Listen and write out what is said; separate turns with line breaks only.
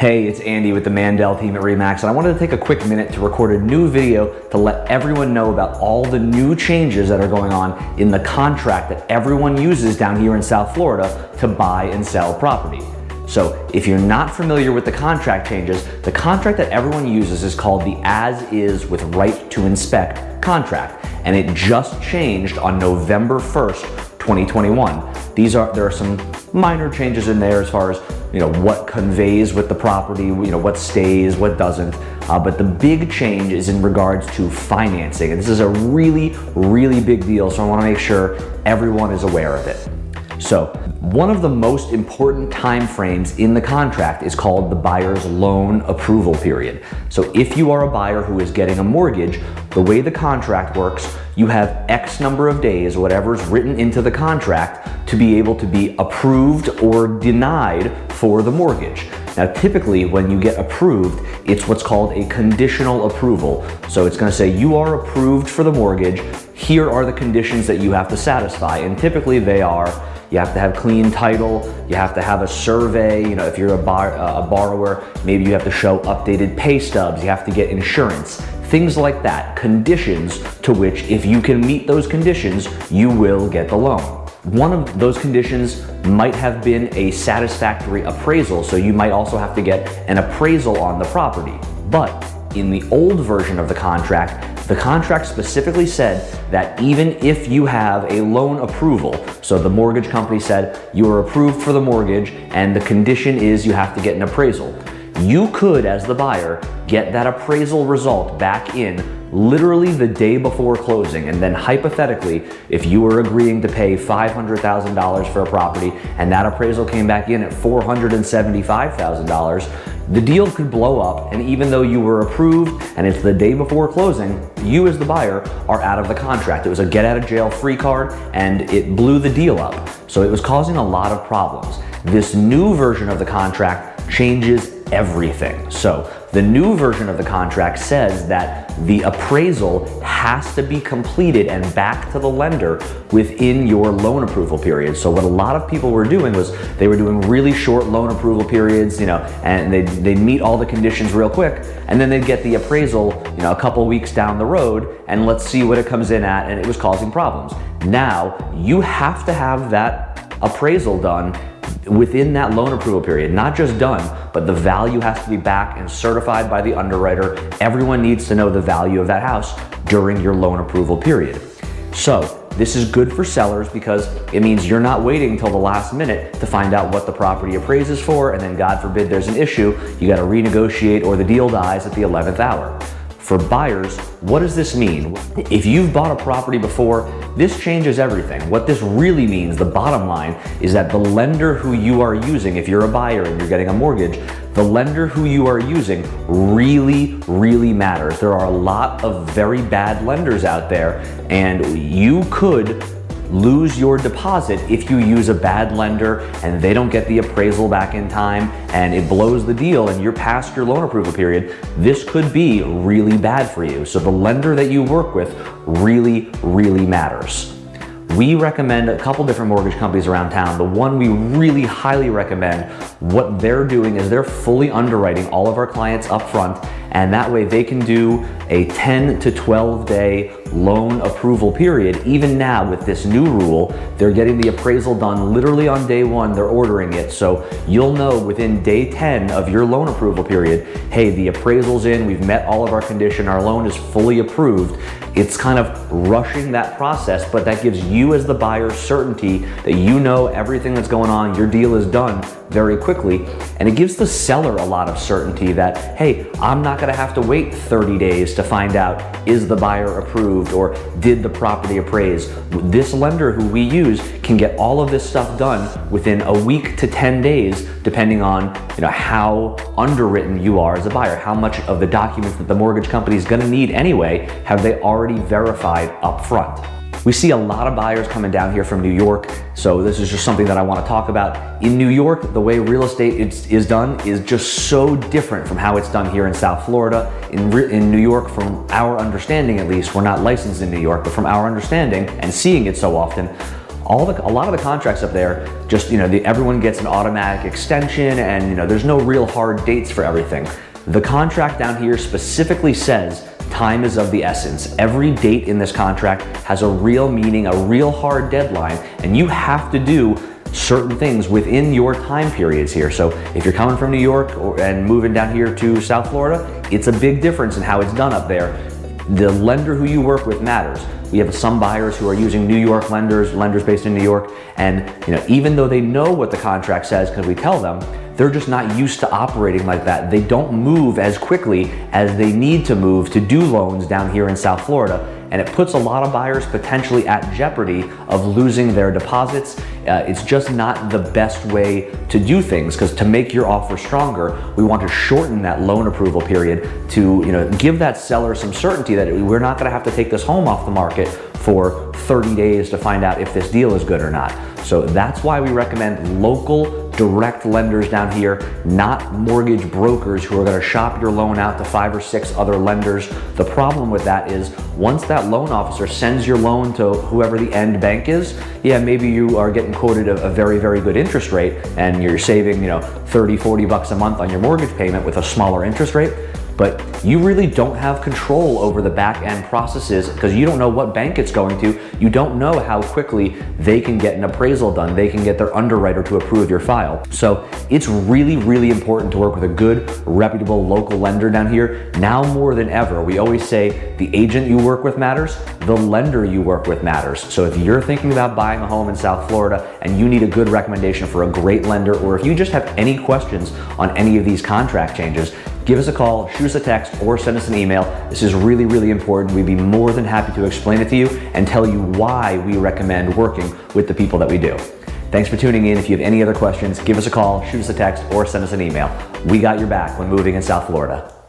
Hey, it's Andy with the Mandel team at REMAX, and I wanted to take a quick minute to record a new video to let everyone know about all the new changes that are going on in the contract that everyone uses down here in South Florida to buy and sell property. So if you're not familiar with the contract changes, the contract that everyone uses is called the as is with right to inspect contract. And it just changed on November 1st, 2021. These are, there are some minor changes in there as far as you know, what conveys with the property, you know, what stays, what doesn't. Uh, but the big change is in regards to financing. And this is a really, really big deal. So I wanna make sure everyone is aware of it. So one of the most important time frames in the contract is called the buyer's loan approval period. So if you are a buyer who is getting a mortgage, the way the contract works, you have X number of days, whatever's written into the contract, to be able to be approved or denied for the mortgage. Now, typically when you get approved, it's what's called a conditional approval. So it's gonna say you are approved for the mortgage. Here are the conditions that you have to satisfy. And typically they are you have to have clean title. You have to have a survey. You know, if you're a, bar, uh, a borrower, maybe you have to show updated pay stubs. You have to get insurance. Things like that, conditions to which if you can meet those conditions, you will get the loan. One of those conditions might have been a satisfactory appraisal, so you might also have to get an appraisal on the property. But in the old version of the contract, the contract specifically said that even if you have a loan approval, so the mortgage company said you are approved for the mortgage and the condition is you have to get an appraisal, you could, as the buyer, get that appraisal result back in literally the day before closing. And then hypothetically, if you were agreeing to pay $500,000 for a property and that appraisal came back in at $475,000, the deal could blow up and even though you were approved and it's the day before closing, you as the buyer are out of the contract. It was a get out of jail free card and it blew the deal up. So it was causing a lot of problems. This new version of the contract changes everything. So the new version of the contract says that the appraisal has to be completed and back to the lender within your loan approval period. So what a lot of people were doing was they were doing really short loan approval periods, you know, and they'd, they'd meet all the conditions real quick, and then they'd get the appraisal, you know, a couple weeks down the road, and let's see what it comes in at, and it was causing problems. Now, you have to have that appraisal done within that loan approval period, not just done, but the value has to be back and certified by the underwriter. Everyone needs to know the value of that house during your loan approval period. So this is good for sellers because it means you're not waiting until the last minute to find out what the property appraises for and then God forbid there's an issue, you gotta renegotiate or the deal dies at the 11th hour. For buyers, what does this mean? If you've bought a property before, this changes everything. What this really means, the bottom line, is that the lender who you are using, if you're a buyer and you're getting a mortgage, the lender who you are using really, really matters. There are a lot of very bad lenders out there and you could lose your deposit if you use a bad lender and they don't get the appraisal back in time and it blows the deal and you're past your loan approval period, this could be really bad for you. So the lender that you work with really, really matters. We recommend a couple different mortgage companies around town. The one we really highly recommend, what they're doing is they're fully underwriting all of our clients up front and that way they can do a 10 to 12 day loan approval period. Even now with this new rule, they're getting the appraisal done literally on day one, they're ordering it. So you'll know within day 10 of your loan approval period, hey, the appraisal's in, we've met all of our condition, our loan is fully approved. It's kind of rushing that process, but that gives you as the buyer certainty that you know everything that's going on, your deal is done very quickly. And it gives the seller a lot of certainty that, hey, I'm not gonna have to wait 30 days to find out, is the buyer approved or did the property appraise? This lender who we use can get all of this stuff done within a week to 10 days, depending on you know, how underwritten you are as a buyer, how much of the documents that the mortgage company is gonna need anyway, have they already verified up front. We see a lot of buyers coming down here from New York, so this is just something that I want to talk about. In New York, the way real estate is, is done is just so different from how it's done here in South Florida. In, in New York, from our understanding at least, we're not licensed in New York, but from our understanding and seeing it so often, all the, a lot of the contracts up there, just, you know, the, everyone gets an automatic extension and, you know, there's no real hard dates for everything. The contract down here specifically says time is of the essence. Every date in this contract has a real meaning, a real hard deadline, and you have to do certain things within your time periods here. So if you're coming from New York or, and moving down here to South Florida, it's a big difference in how it's done up there. The lender who you work with matters. We have some buyers who are using New York lenders, lenders based in New York, and you know, even though they know what the contract says because we tell them, they're just not used to operating like that. They don't move as quickly as they need to move to do loans down here in South Florida and it puts a lot of buyers potentially at jeopardy of losing their deposits. Uh, it's just not the best way to do things because to make your offer stronger, we want to shorten that loan approval period to you know give that seller some certainty that we're not going to have to take this home off the market for 30 days to find out if this deal is good or not. So that's why we recommend local direct lenders down here, not mortgage brokers who are gonna shop your loan out to five or six other lenders. The problem with that is once that loan officer sends your loan to whoever the end bank is, yeah, maybe you are getting quoted a, a very, very good interest rate and you're saving, you know, 30, 40 bucks a month on your mortgage payment with a smaller interest rate but you really don't have control over the back end processes because you don't know what bank it's going to. You don't know how quickly they can get an appraisal done. They can get their underwriter to approve your file. So it's really, really important to work with a good, reputable local lender down here. Now more than ever, we always say the agent you work with matters, the lender you work with matters. So if you're thinking about buying a home in South Florida and you need a good recommendation for a great lender, or if you just have any questions on any of these contract changes, give us a call, shoot us a text, or send us an email. This is really, really important. We'd be more than happy to explain it to you and tell you why we recommend working with the people that we do. Thanks for tuning in. If you have any other questions, give us a call, shoot us a text, or send us an email. We got your back when moving in South Florida.